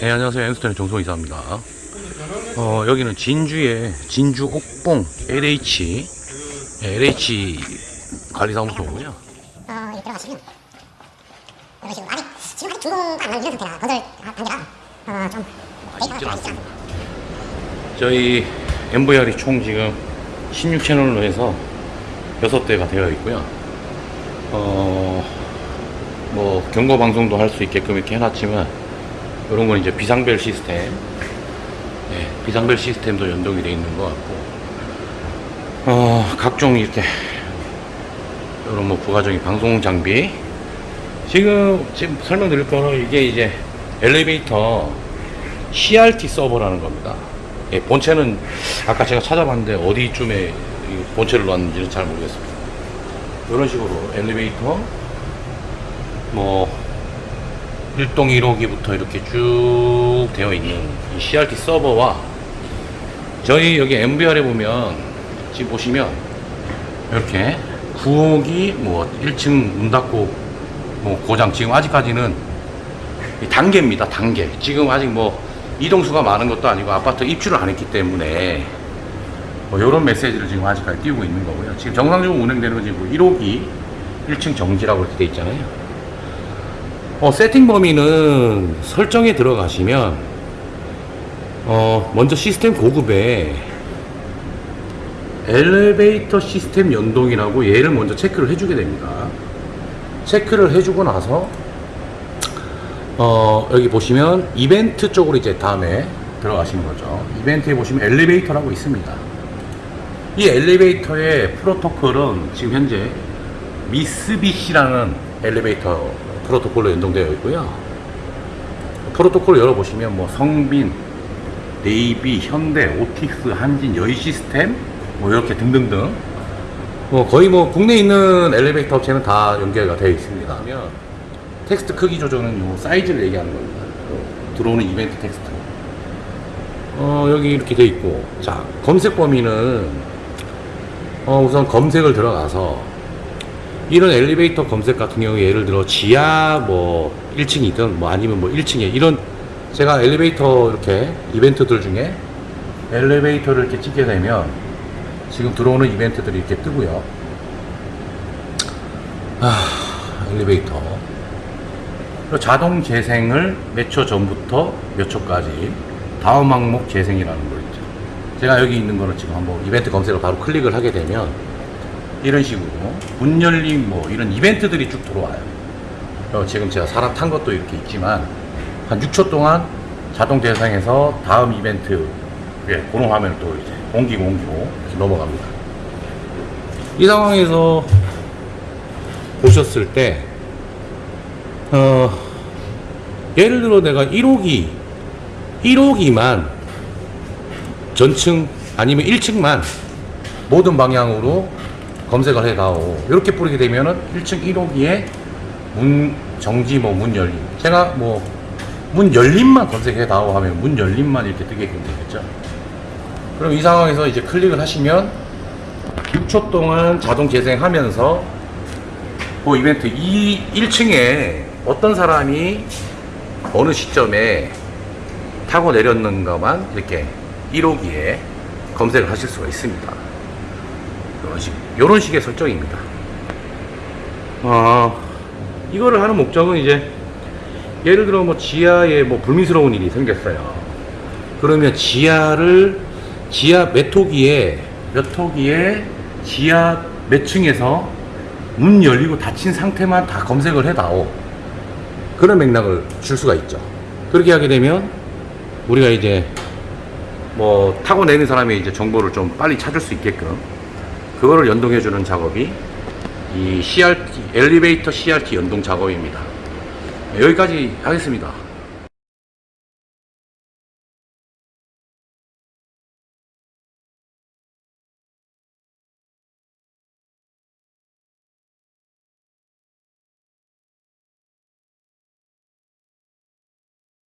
네, 안녕하세요. 엠스턴의 정소 이사입니다. 어, 여기는 진주의 진주 옥봉 LH, 네, LH 관리사무소고요. 어, 이렇게 들어가시면 이런 식으로 아직 지금 아직 준공 안 이런 상태라 건설 단계라 어, 좀 아쉽진 않습니다. 저희 MVR이 총 지금 16채널로 해서 6대가 되어 있고요. 어, 뭐, 경고 방송도 할 수 있게끔 이렇게 해놨지만, 이런 건 이제 비상벨 시스템. 네, 비상벨 시스템도 연동이 되어 있는 것 같고, 어, 각종 이렇게, 이런 뭐 부가적인 방송 장비. 지금, 지금 설명드릴 거는 이게 이제 엘리베이터 CRT 서버라는 겁니다. 예, 본체는 아까 제가 찾아봤는데 어디쯤에 이 본체를 놨는지는 잘 모르겠습니다. 이런 식으로 엘리베이터 뭐 1동 1호기부터 이렇게 쭉 되어 있는 이 CRT 서버와 저희 여기 MVR에 보면 지금 보시면 이렇게 9호기 뭐 1층 문 닫고 뭐 고장 지금 아직까지는 이 단계입니다 단계. 지금 아직 뭐 이동수가 많은 것도 아니고 아파트 입주를 안 했기 때문에 뭐 이런 메시지를 지금 아직까지 띄우고 있는 거고요. 지금 정상적으로 운행되는 건 지금 1호기 1층 정지라고 이렇게 돼 있잖아요 어, 세팅 범위는 설정에 들어가시면 어, 먼저 시스템 고급에 엘리베이터 시스템 연동이라고 얘를 먼저 체크를 해주게 됩니다 체크를 해주고 나서 어, 여기 보시면 이벤트 쪽으로 이제 다음에 들어가시는 거죠. 이벤트에 보시면 엘리베이터라고 있습니다. 이 엘리베이터의 프로토콜은 지금 현재 미쓰비시라는 엘리베이터 프로토콜로 연동되어 있고요. 프로토콜 열어보시면 뭐 성빈, 네이비, 현대, 오티스, 한진, 여의 시스템 뭐 이렇게 등등등 뭐 거의 뭐 국내에 있는 엘리베이터 업체는 다 연결가 되어 있습니다. 텍스트 크기 조정은 요 사이즈를 얘기하는 겁니다. 들어오는 이벤트 텍스트. 어, 여기 이렇게 돼 있고. 자, 검색 범위는, 어, 우선 검색을 들어가서, 이런 엘리베이터 검색 같은 경우에 예를 들어 지하 뭐 1층이든 뭐 아니면 뭐 1층에 이런 제가 엘리베이터 이렇게 이벤트들 중에 엘리베이터를 이렇게 찍게 되면 지금 들어오는 이벤트들이 이렇게 뜨고요. 아, 엘리베이터. 자동 재생을 몇 초 전부터 몇 초까지 다음 항목 재생이라는 거 있죠. 제가 여기 있는 거를 지금 한번 이벤트 검색을 바로 클릭을 하게 되면 이런 식으로 문 열림 뭐 이런 이벤트들이 쭉 들어와요. 지금 제가 살아 탄 것도 이렇게 있지만 한 6초 동안 자동 재생해서 다음 이벤트 예, 그런 화면을 또 이제 옮기고 옮기고 넘어갑니다. 이 상황에서 보셨을 때 어, 예를 들어 내가 1호기, 1호기만 전층 아니면 1층만 모든 방향으로 검색을 해다오. 이렇게 뿌리게 되면은 1층 1호기에 문 정지 뭐 문 열림. 제가 뭐 문 열림만 검색해다오 하면 문 열림만 이렇게 뜨게끔 되겠죠. 그럼 이 상황에서 이제 클릭을 하시면 6초 동안 자동 재생하면서 그 이벤트 이 1층에 어떤 사람이 어느 시점에 타고 내렸는가만 이렇게 1호기에 검색을 하실 수가 있습니다. 이런 식, 이런 식의 설정입니다. 어, 이거를 하는 목적은 이제 예를 들어 뭐 지하에 뭐 불미스러운 일이 생겼어요. 그러면 지하를 지하 몇 호기에 지하 몇 층에서 문 열리고 닫힌 상태만 다 검색을 해다오. 그런 맥락을 줄 수가 있죠. 그렇게 하게 되면 우리가 이제 뭐 타고 내는 사람의 이제 정보를 좀 빨리 찾을 수 있게끔 그거를 연동해 주는 작업이 이 CRT 엘리베이터 CRT 연동 작업입니다. 여기까지 하겠습니다.